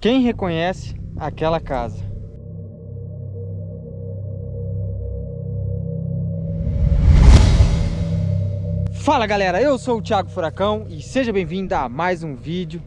Quem reconhece aquela casa? Fala galera, eu sou o Thiago Furacão e seja bem-vindo a mais um vídeo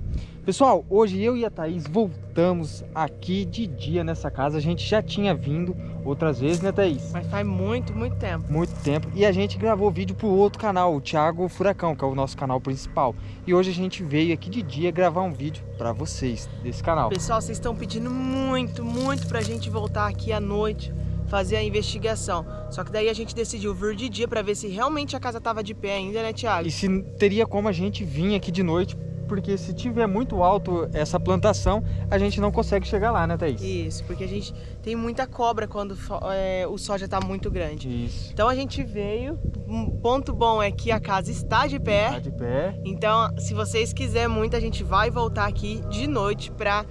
Pessoal, hoje eu e a Thaís voltamos aqui de dia nessa casa. A gente já tinha vindo outras vezes, né Thaís? Mas faz muito, muito tempo. Muito tempo. E a gente gravou vídeo pro outro canal, o Thiago Furacão, que é o nosso canal principal. E hoje a gente veio aqui de dia gravar um vídeo para vocês desse canal. Pessoal, vocês estão pedindo muito, muito pra gente voltar aqui à noite fazer a investigação. Só que daí a gente decidiu vir de dia para ver se realmente a casa tava de pé ainda, né, Thiago? E se teria como a gente vir aqui de noite porque se tiver muito alto essa plantação, a gente não consegue chegar lá, né, Thaís? Isso, porque a gente tem muita cobra quando é, o sol já está muito grande. Isso. Então a gente veio, um ponto bom é que a casa está de pé. Está de pé. Então, se vocês quiserem muito, a gente vai voltar aqui de noite para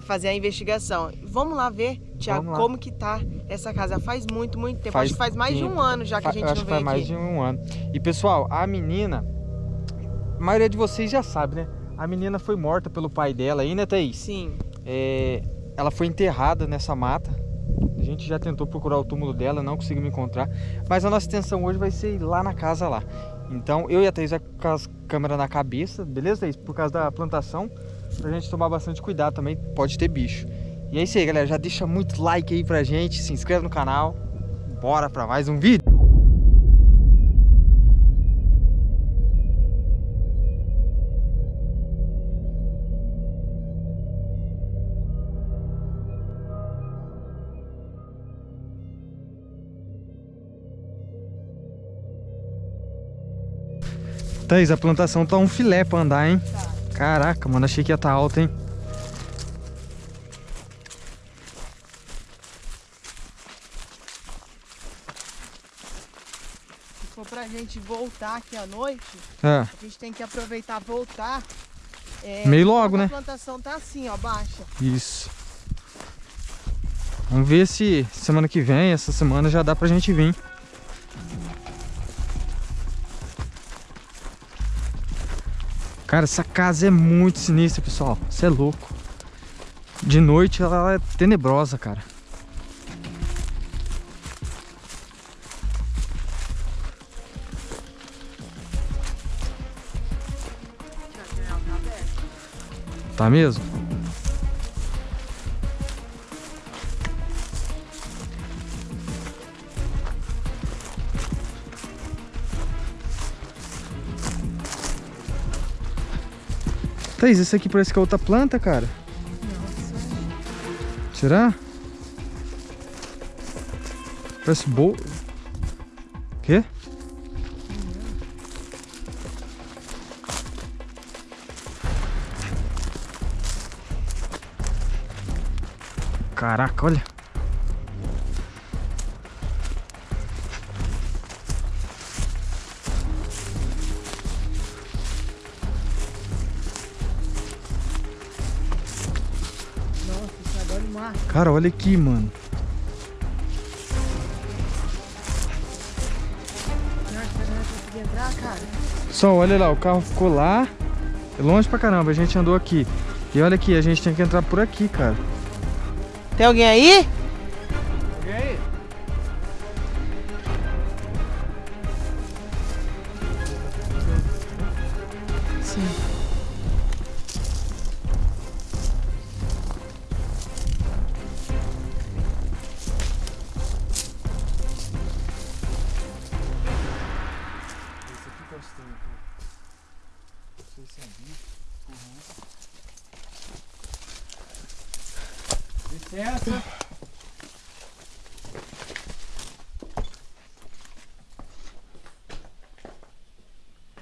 fazer a investigação. Vamos lá ver, Tiago, como que tá essa casa. Faz muito, muito tempo. Faz acho que faz mais tempo. de um ano já que a gente acho não veio aqui. faz mais de um ano. E pessoal, a menina, a maioria de vocês já sabe, né? A menina foi morta pelo pai dela aí, né, Thaís? Sim. É, ela foi enterrada nessa mata. A gente já tentou procurar o túmulo dela, não conseguimos encontrar. Mas a nossa intenção hoje vai ser ir lá na casa lá. Então eu e a Thaís vai com as câmeras na cabeça, beleza, Thaís? Por causa da plantação, pra gente tomar bastante cuidado também, pode ter bicho. E é isso aí, galera. Já deixa muito like aí pra gente, se inscreve no canal. Bora pra mais um vídeo. Thaís, a plantação tá um filé pra andar, hein? Tá. Caraca, mano, achei que ia estar tá alta, hein? Se for pra gente voltar aqui à noite, é. a gente tem que aproveitar voltar. É, Meio logo, né? A plantação tá assim, ó, baixa. Isso. Vamos ver se semana que vem, essa semana já dá pra gente vir. Cara, essa casa é muito sinistra, pessoal. Você é louco. De noite ela é tenebrosa, cara. Tá mesmo? Thaís, esse aqui parece que é outra planta, cara. Nossa. Será? Parece boa. Quê? Caraca, olha. Cara, olha aqui, mano. Só, olha lá, o carro ficou lá. É longe pra caramba, a gente andou aqui. E olha aqui, a gente tem que entrar por aqui, cara. Tem alguém aí? Licença.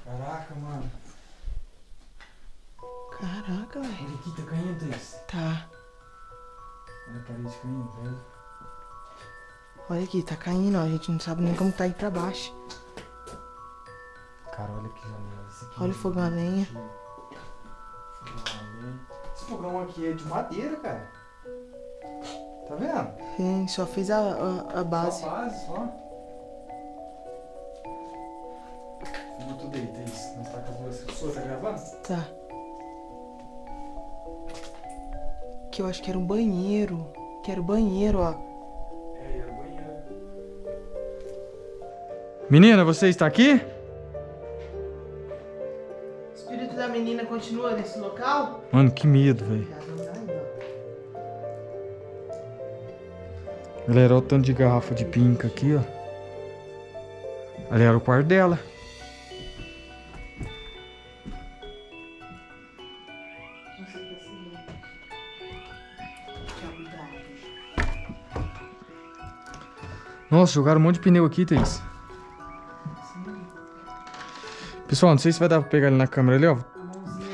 Caraca, mano. Caraca, velho. Olha aqui, tá caindo isso. Tá. Olha a parede caindo, velho. Olha aqui, tá caindo, ó. A gente não sabe nem como tá aí pra baixo. Cara, olha que janela. Olha o fogão a lenha. Esse fogão aqui é de madeira, cara. Tá vendo? Sim, só fiz a, a, a base. Só a base, só. Filma tudo aí, Thaís. Nós tá com as duas pessoas, tá gravando? Tá. aqui, eu acho que era um banheiro. Que era o banheiro, ó. É, era o banheiro. Menina, você está aqui? O espírito da menina continua nesse local? Mano, que medo, velho. Galera, olha o tanto de garrafa de pinca aqui, ó. Ali era o quarto dela. Nossa, jogaram um monte de pneu aqui, Thaís. Pessoal, não sei se vai dar pra pegar ali na câmera ali, ó.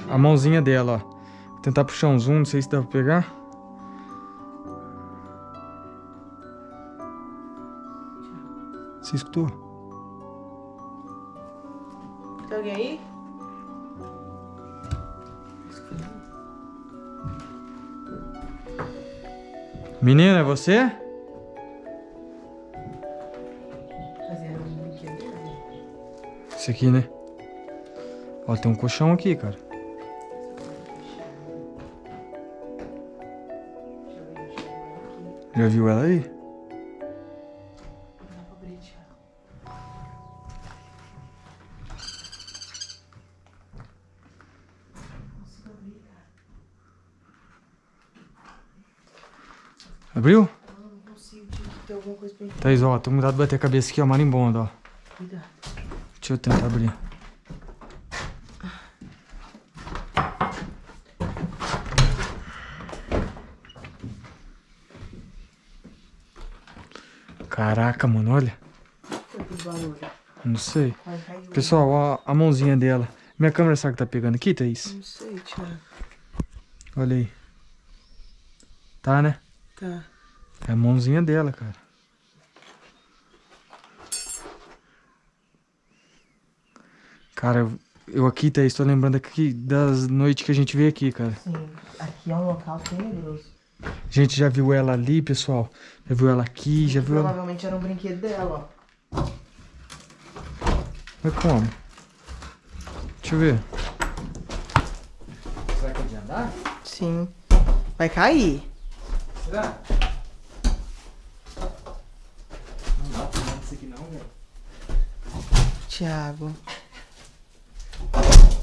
A mãozinha dela, ó. Vou tentar puxar um zoom, não sei se dá pra pegar. Você escutou? Tem alguém aí? Menina, é você? Esse aqui, né? Ó, tem um colchão aqui, cara. Já viu ela aí? Abriu? Não, não consigo, tinha que ter alguma coisa pra entrar. Thaís, ó, tô cuidado de bater a cabeça aqui, ó, marimbondo, ó. Cuidado. Deixa eu tentar abrir. Caraca, mano, olha. Não sei. Pessoal, ó a mãozinha dela. Minha câmera sabe que tá pegando aqui, Thaís? Não sei, Thiago. Olha aí. Tá, né? Tá. É a mãozinha dela, cara. Cara, eu- aqui, Thaís, tô lembrando aqui das noites que a gente veio aqui, cara. Sim, aqui é um local tenebroso. A gente já viu ela ali, pessoal. Já viu ela aqui, já viu ela... Provavelmente era um brinquedo dela, ó. Mas como? Deixa eu ver. Será que é de andar? Sim. Vai cair. Será? Não dá pra andar isso aqui não, velho. Thiago.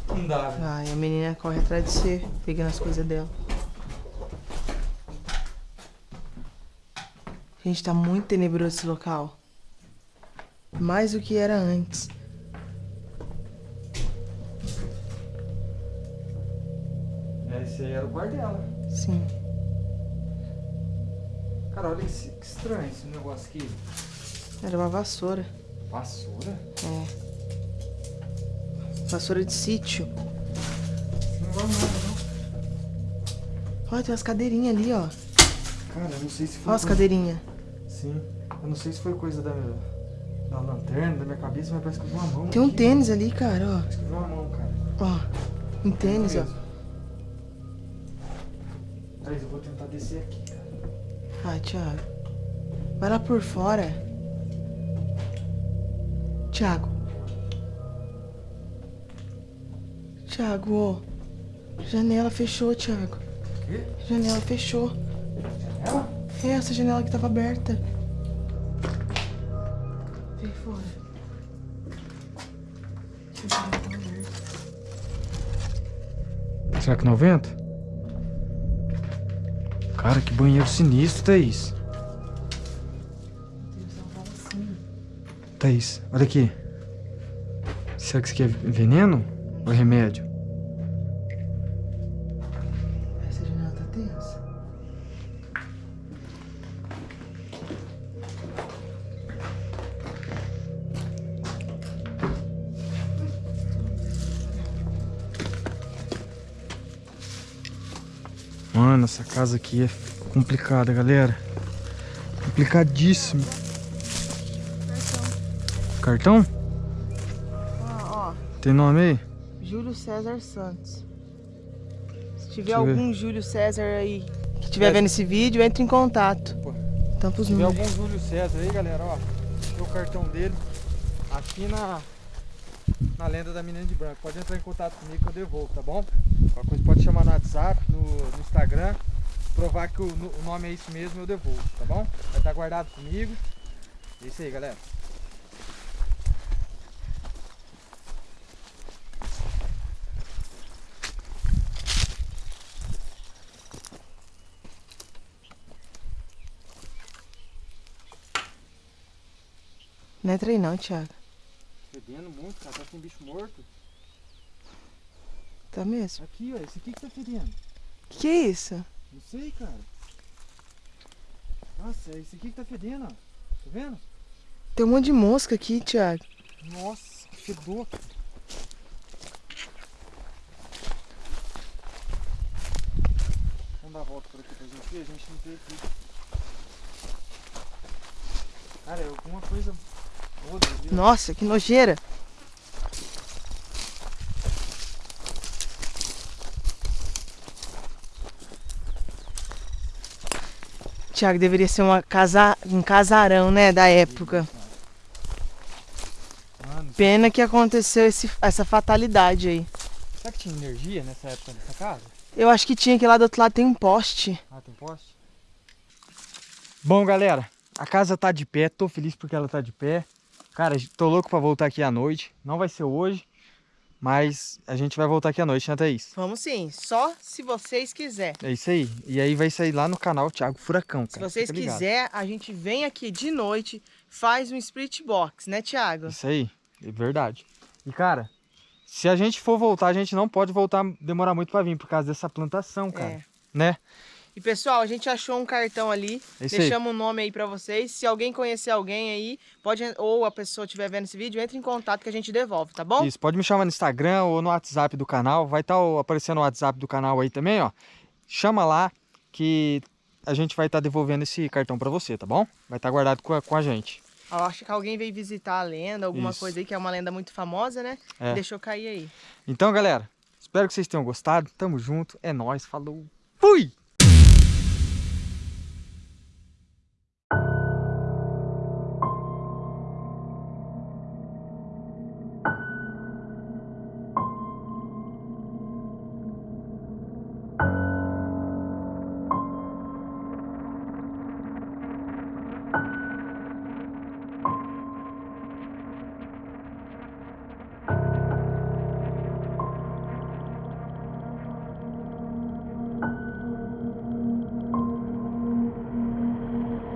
Não dá, velho. A menina corre atrás de você, pegando as coisas dela. Gente, tá muito tenebroso esse local. Mais do que era antes. Esse aí era o quarto dela. Sim. Cara, olha que, que estranho esse negócio aqui. Era uma vassoura. Vassoura? É. Vassoura de sítio. Não vai nada, não. Olha, tem umas cadeirinhas ali, ó. Cara, eu não sei se foi. Olha as coisa- cadeirinhas. Sim. Eu não sei se foi coisa da, da lanterna, da minha cabeça, mas parece que eu vi uma mão. Tem um aqui. tênis ali, cara, Parece que eu vi uma mão, cara. ó. Ó, um tênis, ó. Thaís, eu vou tentar descer aqui, Ai, Thiago. Vai lá por fora. Thiago. Thiago, ó. Janela fechou, Thiago. O quê? Janela fechou. Ela? É essa janela que tava aberta. Vem fora. A janela tava aberta. Será que não venta? Cara, que banheiro sinistro, Thaís. Thaís, olha aqui. Será que isso aqui é veneno ou remédio? Essa janela tá tensa. Mano, essa casa aqui é complicada, galera. Complicadíssimo. Cartão? Ó, ó. Tem nome aí? Júlio César Santos. Se tiver Deixa eu ver. algum Júlio César aí que estiver vendo esse vídeo, entre em contato. Opa. Tampa os Se tiver números. algum Júlio César aí, galera, ó. Tem o cartão dele aqui na, na lenda da menina de branco. Pode entrar em contato comigo que eu devolvo, tá bom? Qualquer coisa pode chamar no WhatsApp, no, no Instagram. provar que o, o nome é isso mesmo, eu devolvo, tá bom? Vai estar guardado comigo. É isso aí, galera. Não é não, Thiago. Fedendo muito, cara. Tá sem bicho morto. Tá mesmo? Aqui, ó. Esse aqui que tá fedendo. Que é isso? Não sei, cara. Nossa, esse aqui que tá fedendo, ó. Tá vendo? Tem um monte de mosca aqui, Thiago. Nossa, que fedor. Vamos dar a volta por aqui pra gente ver. A gente não tem aqui. Cara, é alguma coisa nossa, que nojeira. Tiago, deveria ser uma casa, um casarão, né, da época. Pena que aconteceu esse, essa fatalidade aí. Será que tinha energia nessa época nessa casa? Eu acho que tinha, que lá do outro lado tem um poste. Ah, tem poste? Bom, galera, a casa tá de pé, tô feliz porque ela tá de pé. Cara, tô louco pra voltar aqui à noite. Não vai ser hoje, mas a gente vai voltar aqui à noite, né, Thaís? Vamos sim, só se vocês quiserem. É isso aí. E aí vai sair lá no canal Thiago Furacão, cara. Se vocês quiserem, a gente vem aqui de noite, faz um split box, né, Thiago? Isso aí, é verdade. E, cara, se a gente for voltar, a gente não pode voltar, demorar muito pra vir, por causa dessa plantação, cara. É. Né? E pessoal, a gente achou um cartão ali, é deixamos o um nome aí para vocês. Se alguém conhecer alguém aí, pode ou a pessoa estiver vendo esse vídeo, entre em contato que a gente devolve, tá bom? Isso, pode me chamar no Instagram ou no WhatsApp do canal. Vai estar tá aparecendo o WhatsApp do canal aí também, ó. Chama lá que a gente vai estar tá devolvendo esse cartão para você, tá bom? Vai estar tá guardado com a, com a gente. Eu acho que alguém veio visitar a lenda, alguma Isso. coisa aí, que é uma lenda muito famosa, né? É. Deixou cair aí. Então, galera, espero que vocês tenham gostado. Tamo junto, é nóis, falou, fui!